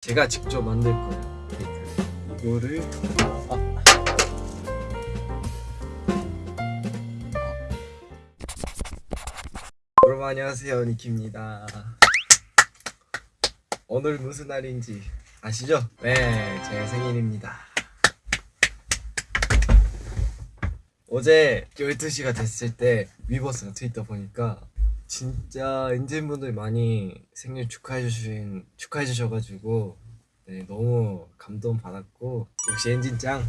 제가 직접 만들 거예요. 이거를. 아. 여러분 안녕하세요. 니키입니다. 오늘 무슨 날인지 아시죠? 네, 제 생일입니다. 어제 12시가 됐을 때 위버스나 트위터 보니까 진짜 엔진분들 많이 생일 축하해 주신 축하해 주셔가지고 네, 너무 감동 받았고 역시 엔진 짱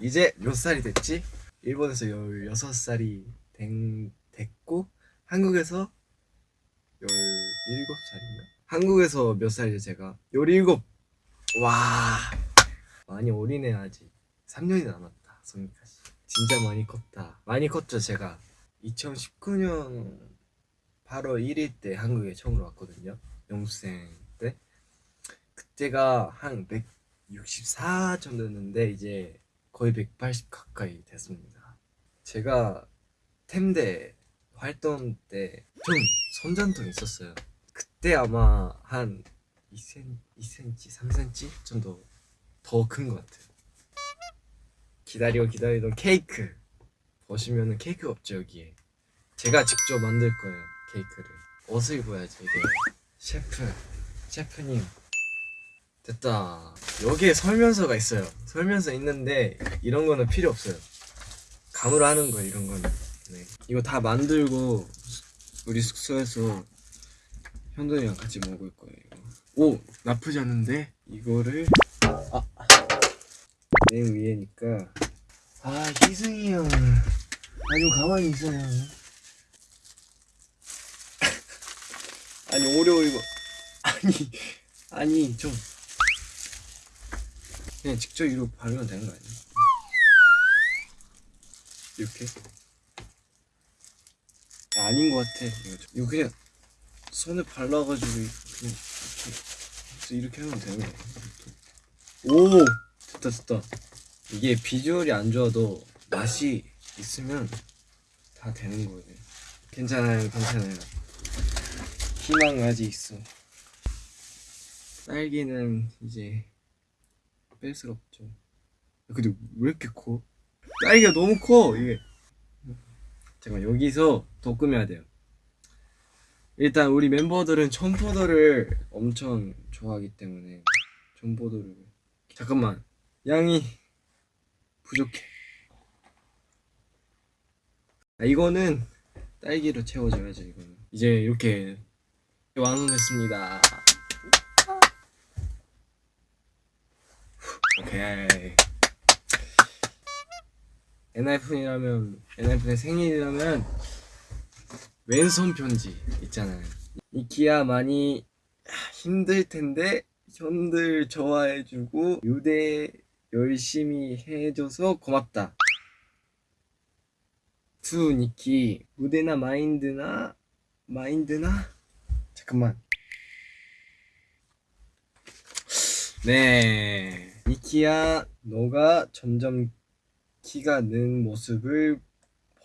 이제 몇 살이 됐지? 일본에서 16살이 된, 됐고 한국에서 17살인가? 한국에서 몇 살이죠 제가? 17! 와 많이 어리네 아직 3년이 남았다 성인까지 진짜 많이 컸다 많이 컸죠 제가 2019년 8월 1일 때 한국에 처음으로 왔거든요. 영수생 때. 그때가 한 164 정도였는데 이제 거의 180 가까이 됐습니다. 제가 템대 활동 때좀 손전등 있었어요. 그때 아마 한 2cm, 2cm 3cm 정도 더 큰 것 같아요. 기다리고 기다리던 케이크 보시면은 케이크가 없죠 여기에. 제가 직접 만들 거예요 케이크를. 옷을 입어야지 이게. 셰프 셰프님. 됐다. 여기에 설명서가 있어요. 설명서 있는데 이런 거는 필요 없어요. 감으로 하는 거예요 이런 거는. 네. 이거 다 만들고 우리 숙소에서 현돈이랑 같이 먹을 거예요. 오 나쁘지 않은데? 이거를. 아, 맨 위에니까. 아 희승이 형 아좀 가만히 있어요. 아니 오레오 이거. 아니 아니 좀. 그냥 직접 이렇게 바르면 되는 거 아니야? 이렇게? 아, 아닌 것 같아. 이거, 좀- 이거 그냥 손에 발라가지고 그냥 이렇게. 이렇게 하면 되는 거야 오! 됐다 됐다. 이게 비주얼이 안 좋아도 맛이 있으면 다 되는 거예요 괜찮아요 괜찮아요. 희망 아직 있어. 딸기는 이제 뺄 수가 없죠. 야, 근데 왜 이렇게 커? 딸기가 너무 커 이게. 잠깐 여기서 더 꾸며야 돼요. 일단 우리 멤버들은 청포도를 엄청 좋아하기 때문에 청포도를 잠깐만 양이 부족해 아, 이거는 딸기로 채워줘야죠 이거는. 이제 이렇게 완성됐습니다. 오케이. 엔하이픈이라면 엔하이픈의 생일이라면 왼손 편지 있잖아요. 니키야 많이 힘들 텐데 형들 좋아해주고 무대 열심히 해줘서 고맙다 to 니키 무대나 마인드나 마인드나? 잠깐만. 네. 니키야 너가 점점 키가 는 모습을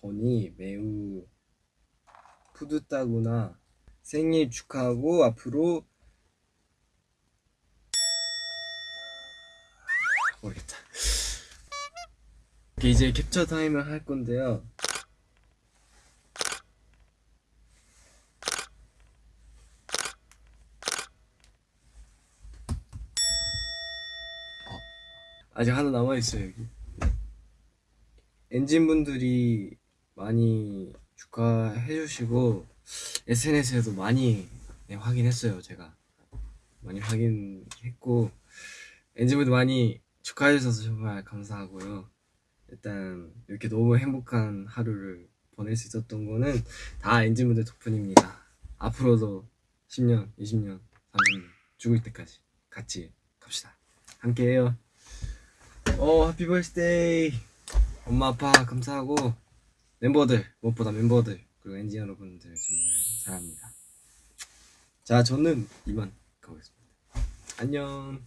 보니 매우 뿌듯하구나. 생일 축하하고 앞으로 모르겠다. 이제 캡처 타임을 할 건데요 아직 하나 남아있어요 여기. 엔진분들이 많이 축하해 주시고 SNS에도 많이 네, 확인했어요 제가. 많이 확인했고 엔진분들 많이 축하해 주셔서 정말 감사하고요. 일단 이렇게 너무 행복한 하루를 보낼 수 있었던 거는 다 엔진분들 덕분입니다. 앞으로도 10년, 20년, 30년 죽을 때까지 같이 갑시다. 함께해요 어 해피 버스데이 엄마 아빠 감사하고. 멤버들 무엇보다 멤버들 그리고 엔진 여러분들 정말 사랑합니다. 자 저는 이만 가보겠습니다. 안녕